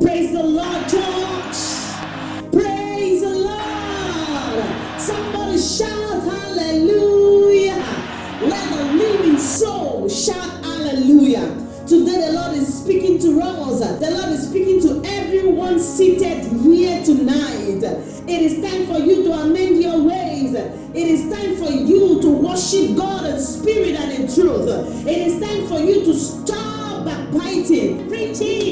Praise the Lord, church. Praise the Lord. Somebody shout hallelujah. Let the living soul shout hallelujah. Today the Lord is speaking to us. The Lord is speaking to everyone seated here tonight. It is time for you to amend your ways. It is time for you to worship God in spirit and in truth. It is time for you to stop backbiting, preaching,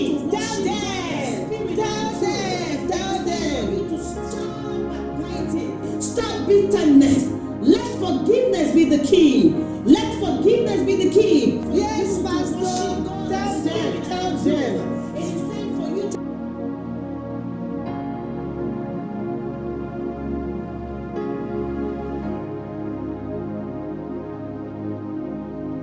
bitterness. Let forgiveness be the key. Let forgiveness be the key. Yes, Pastor. Tell them, tell them. It is time for you to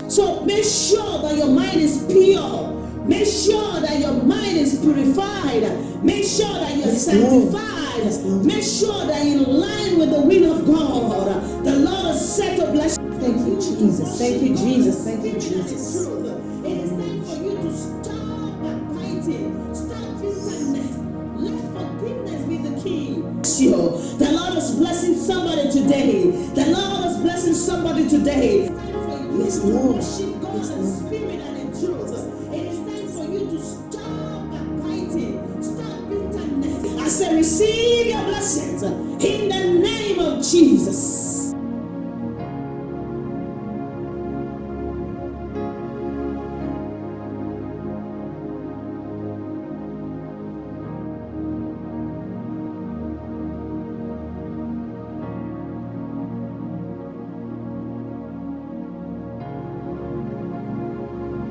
So make sure that your mind is pure. Make sure that your mind is purified. Make sure that you're sanctified. Yes, Lord. Make sure that in line with the will of God. The Lord has set to bless Thank you, Jesus. Thank you, Jesus. Thank you, Jesus. It is time for you to stop backbiting. Stop bitterness. Let forgiveness be the key. The Lord is blessing somebody today. The Lord is blessing somebody today. Yes, Lord. Yes, in Lord. I say, receive your blessings in the name of Jesus.